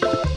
Bye.